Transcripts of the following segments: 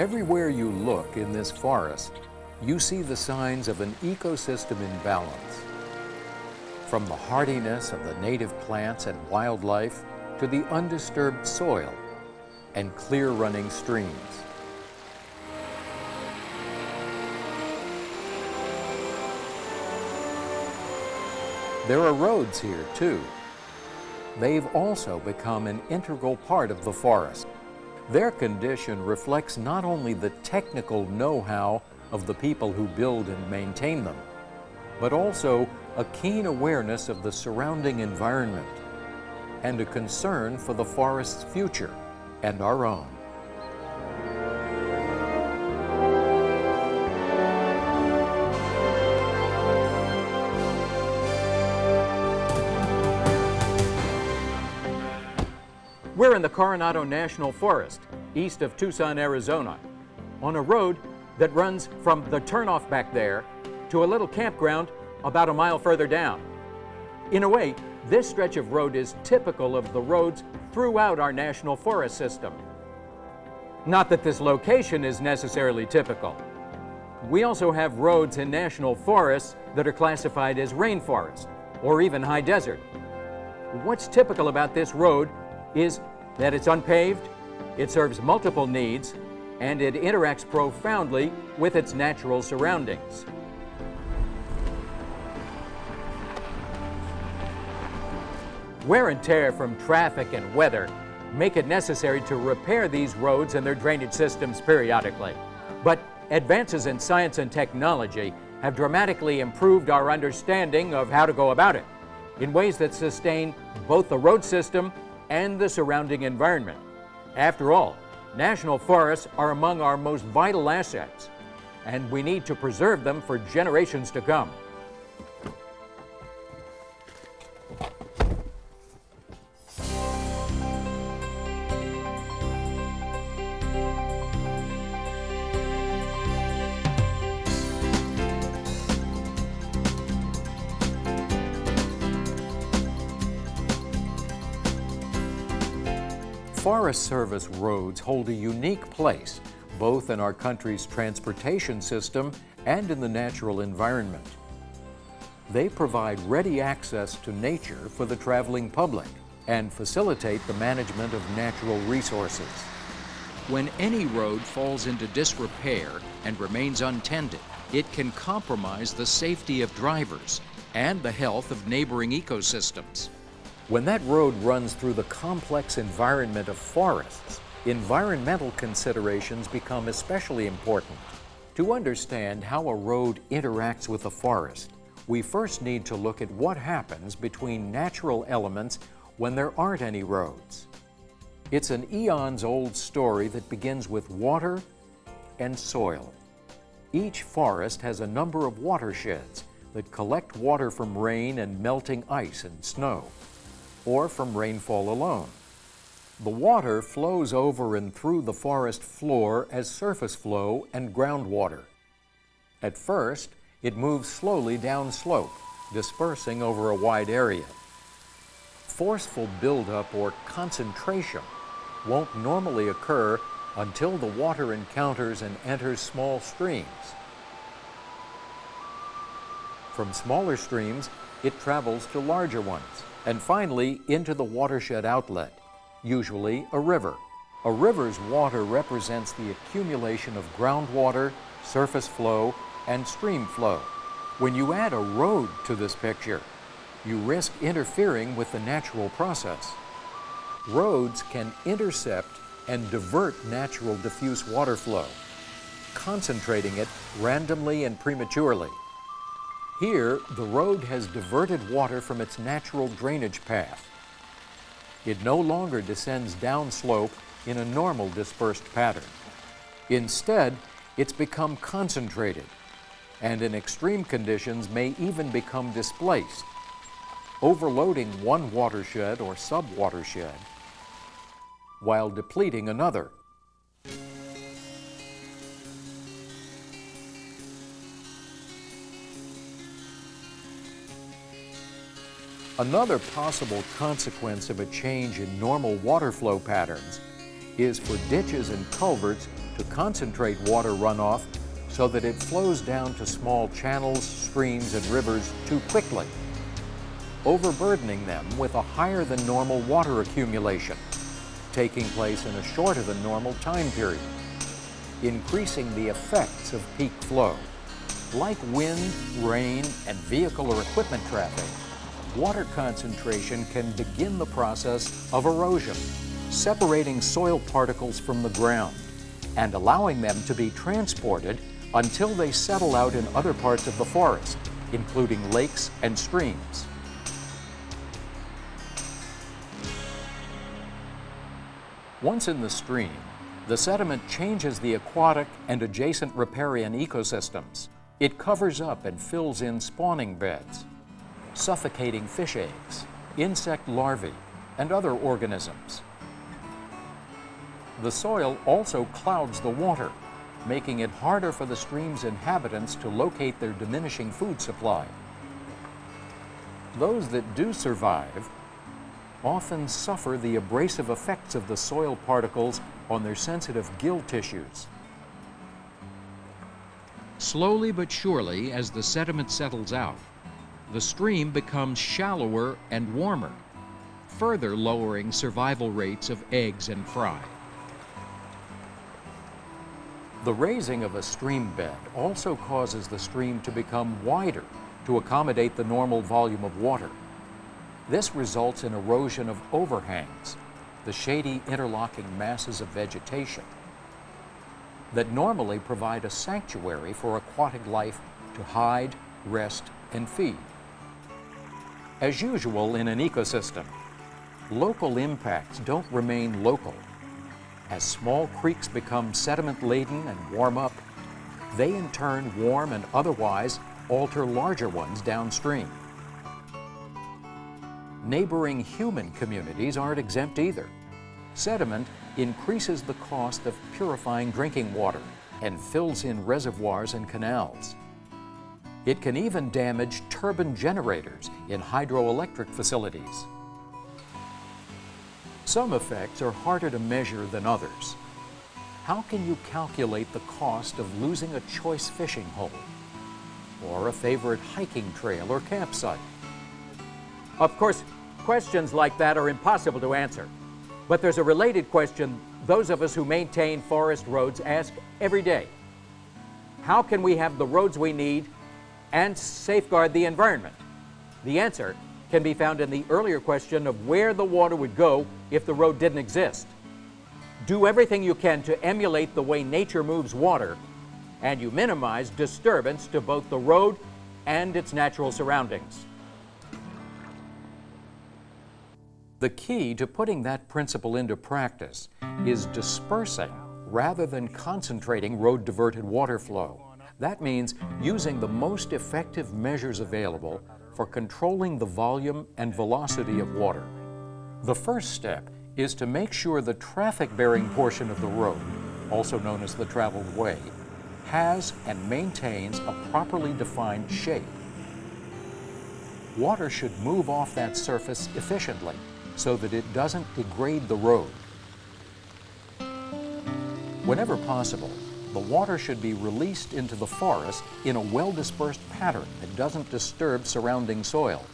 Everywhere you look in this forest, you see the signs of an ecosystem imbalance. From the hardiness of the native plants and wildlife to the undisturbed soil and clear running streams. There are roads here too. They've also become an integral part of the forest. Their condition reflects not only the technical know-how of the people who build and maintain them, but also a keen awareness of the surrounding environment and a concern for the forest's future and our own. We're in the Coronado National Forest, east of Tucson, Arizona, on a road that runs from the turnoff back there to a little campground about a mile further down. In a way, this stretch of road is typical of the roads throughout our national forest system. Not that this location is necessarily typical. We also have roads in national forests that are classified as rainforest or even high desert. What's typical about this road is that it's unpaved, it serves multiple needs, and it interacts profoundly with its natural surroundings. Wear and tear from traffic and weather make it necessary to repair these roads and their drainage systems periodically. But advances in science and technology have dramatically improved our understanding of how to go about it in ways that sustain both the road system and the surrounding environment. After all, national forests are among our most vital assets, and we need to preserve them for generations to come. Forest Service roads hold a unique place, both in our country's transportation system and in the natural environment. They provide ready access to nature for the traveling public and facilitate the management of natural resources. When any road falls into disrepair and remains untended, it can compromise the safety of drivers and the health of neighboring ecosystems. When that road runs through the complex environment of forests, environmental considerations become especially important. To understand how a road interacts with a forest, we first need to look at what happens between natural elements when there aren't any roads. It's an eons-old story that begins with water and soil. Each forest has a number of watersheds that collect water from rain and melting ice and snow or from rainfall alone. The water flows over and through the forest floor as surface flow and groundwater. At first, it moves slowly downslope, dispersing over a wide area. Forceful buildup or concentration won't normally occur until the water encounters and enters small streams. From smaller streams, it travels to larger ones and finally into the watershed outlet, usually a river. A river's water represents the accumulation of groundwater, surface flow, and stream flow. When you add a road to this picture, you risk interfering with the natural process. Roads can intercept and divert natural diffuse water flow, concentrating it randomly and prematurely. Here, the road has diverted water from its natural drainage path. It no longer descends downslope in a normal dispersed pattern. Instead, it's become concentrated, and in extreme conditions may even become displaced, overloading one watershed or sub-watershed while depleting another. Another possible consequence of a change in normal water flow patterns is for ditches and culverts to concentrate water runoff so that it flows down to small channels, streams, and rivers too quickly, overburdening them with a higher than normal water accumulation, taking place in a shorter than normal time period, increasing the effects of peak flow. Like wind, rain, and vehicle or equipment traffic, water concentration can begin the process of erosion, separating soil particles from the ground and allowing them to be transported until they settle out in other parts of the forest, including lakes and streams. Once in the stream, the sediment changes the aquatic and adjacent riparian ecosystems. It covers up and fills in spawning beds, suffocating fish eggs, insect larvae, and other organisms. The soil also clouds the water, making it harder for the stream's inhabitants to locate their diminishing food supply. Those that do survive often suffer the abrasive effects of the soil particles on their sensitive gill tissues. Slowly but surely, as the sediment settles out, the stream becomes shallower and warmer, further lowering survival rates of eggs and fry. The raising of a stream bed also causes the stream to become wider to accommodate the normal volume of water. This results in erosion of overhangs, the shady interlocking masses of vegetation that normally provide a sanctuary for aquatic life to hide, rest, and feed. As usual in an ecosystem, local impacts don't remain local as small creeks become sediment-laden and warm up, they in turn warm and otherwise alter larger ones downstream. Neighboring human communities aren't exempt either. Sediment increases the cost of purifying drinking water and fills in reservoirs and canals. It can even damage turbine generators in hydroelectric facilities. Some effects are harder to measure than others. How can you calculate the cost of losing a choice fishing hole or a favorite hiking trail or campsite? Of course, questions like that are impossible to answer. But there's a related question those of us who maintain forest roads ask every day. How can we have the roads we need and safeguard the environment? The answer can be found in the earlier question of where the water would go if the road didn't exist. Do everything you can to emulate the way nature moves water, and you minimize disturbance to both the road and its natural surroundings. The key to putting that principle into practice is dispersing rather than concentrating road-diverted water flow. That means using the most effective measures available for controlling the volume and velocity of water. The first step is to make sure the traffic-bearing portion of the road, also known as the traveled way, has and maintains a properly defined shape. Water should move off that surface efficiently so that it doesn't degrade the road. Whenever possible, the water should be released into the forest in a well-dispersed pattern that doesn't disturb surrounding soil.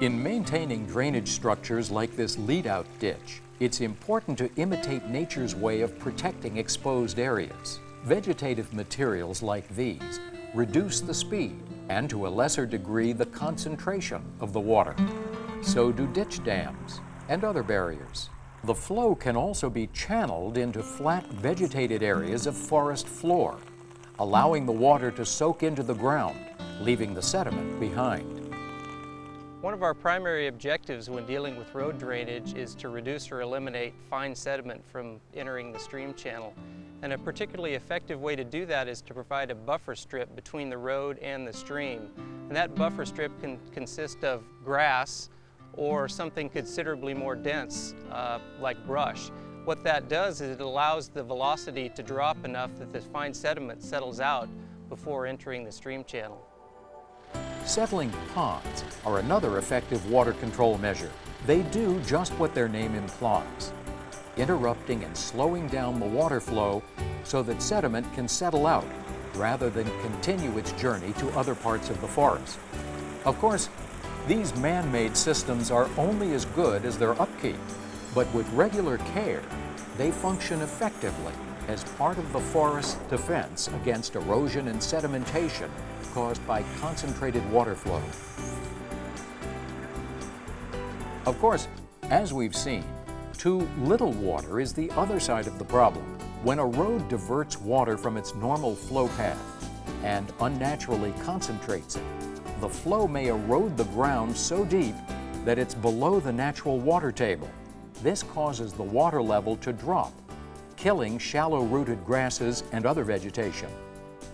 In maintaining drainage structures like this lead-out ditch, it's important to imitate nature's way of protecting exposed areas. Vegetative materials like these reduce the speed and to a lesser degree the concentration of the water. So do ditch dams and other barriers. The flow can also be channeled into flat vegetated areas of forest floor, allowing the water to soak into the ground, leaving the sediment behind. One of our primary objectives when dealing with road drainage is to reduce or eliminate fine sediment from entering the stream channel. And a particularly effective way to do that is to provide a buffer strip between the road and the stream. And that buffer strip can consist of grass, or something considerably more dense uh, like brush. What that does is it allows the velocity to drop enough that the fine sediment settles out before entering the stream channel. Settling ponds are another effective water control measure. They do just what their name implies. interrupting and slowing down the water flow so that sediment can settle out rather than continue its journey to other parts of the forest. Of course, these man-made systems are only as good as their upkeep, but with regular care, they function effectively as part of the forest's defense against erosion and sedimentation caused by concentrated water flow. Of course, as we've seen, too little water is the other side of the problem. When a road diverts water from its normal flow path and unnaturally concentrates it, the flow may erode the ground so deep that it's below the natural water table. This causes the water level to drop, killing shallow-rooted grasses and other vegetation.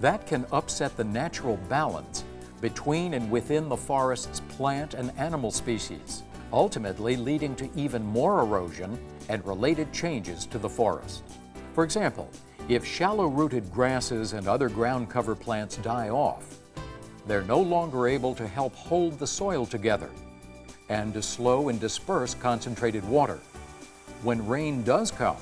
That can upset the natural balance between and within the forest's plant and animal species, ultimately leading to even more erosion and related changes to the forest. For example, if shallow-rooted grasses and other ground cover plants die off, they're no longer able to help hold the soil together and to slow and disperse concentrated water. When rain does come,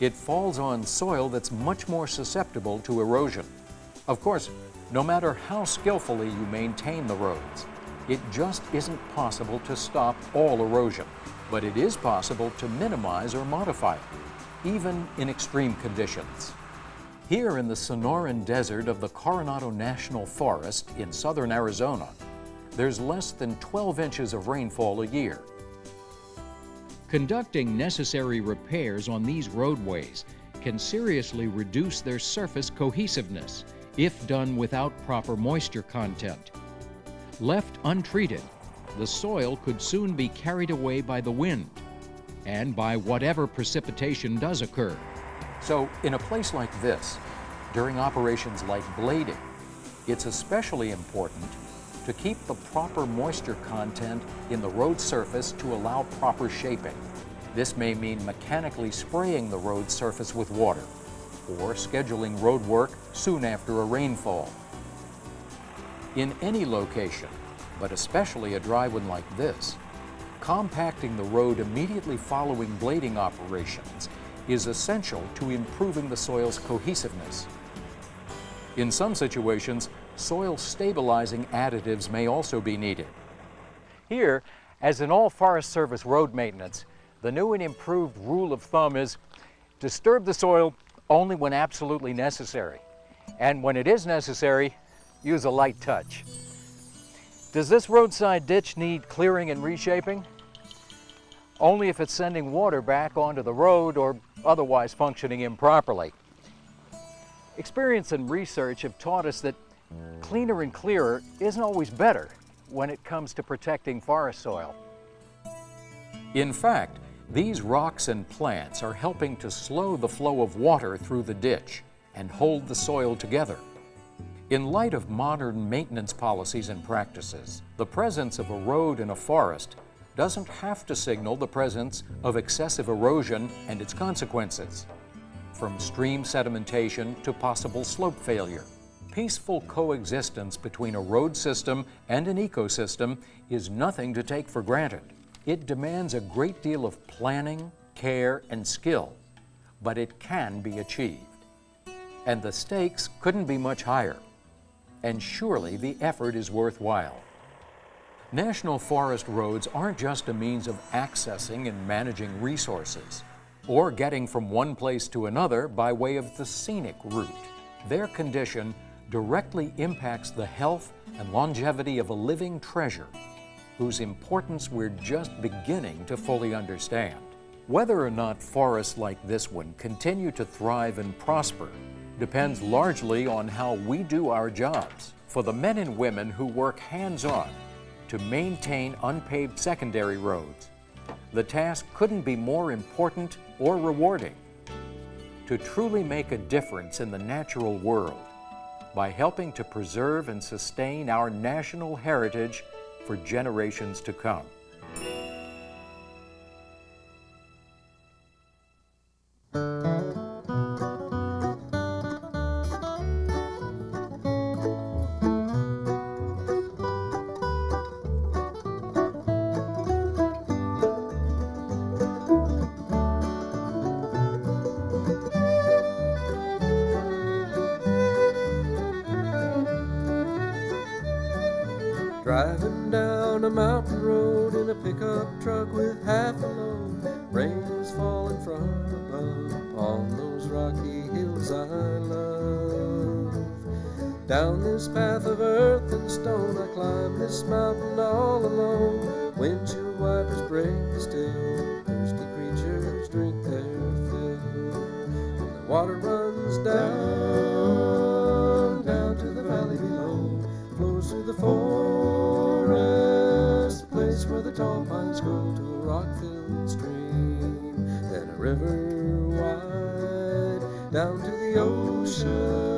it falls on soil that's much more susceptible to erosion. Of course, no matter how skillfully you maintain the roads, it just isn't possible to stop all erosion, but it is possible to minimize or modify it, even in extreme conditions. Here in the Sonoran Desert of the Coronado National Forest in southern Arizona, there's less than 12 inches of rainfall a year. Conducting necessary repairs on these roadways can seriously reduce their surface cohesiveness if done without proper moisture content. Left untreated, the soil could soon be carried away by the wind and by whatever precipitation does occur. So in a place like this, during operations like blading, it's especially important to keep the proper moisture content in the road surface to allow proper shaping. This may mean mechanically spraying the road surface with water or scheduling road work soon after a rainfall. In any location, but especially a dry one like this, compacting the road immediately following blading operations is essential to improving the soil's cohesiveness. In some situations, soil stabilizing additives may also be needed. Here, as in all Forest Service road maintenance, the new and improved rule of thumb is disturb the soil only when absolutely necessary. And when it is necessary, use a light touch. Does this roadside ditch need clearing and reshaping? Only if it's sending water back onto the road or otherwise functioning improperly. Experience and research have taught us that cleaner and clearer isn't always better when it comes to protecting forest soil. In fact, these rocks and plants are helping to slow the flow of water through the ditch and hold the soil together. In light of modern maintenance policies and practices, the presence of a road in a forest doesn't have to signal the presence of excessive erosion and its consequences, from stream sedimentation to possible slope failure. Peaceful coexistence between a road system and an ecosystem is nothing to take for granted. It demands a great deal of planning, care, and skill, but it can be achieved. And the stakes couldn't be much higher. And surely the effort is worthwhile. National forest roads aren't just a means of accessing and managing resources, or getting from one place to another by way of the scenic route. Their condition directly impacts the health and longevity of a living treasure whose importance we're just beginning to fully understand. Whether or not forests like this one continue to thrive and prosper depends largely on how we do our jobs. For the men and women who work hands-on to maintain unpaved secondary roads. The task couldn't be more important or rewarding. To truly make a difference in the natural world by helping to preserve and sustain our national heritage for generations to come. Driving down a mountain road in a pickup truck with half a load. Rain is falling from above on those rocky hills I love. Down this path of earth and stone, I climb this mountain all alone. Windshield wipers break the still, thirsty creatures drink their fill. And the water runs down, tall pines grow to a rock-filled stream, then a river wide down to the ocean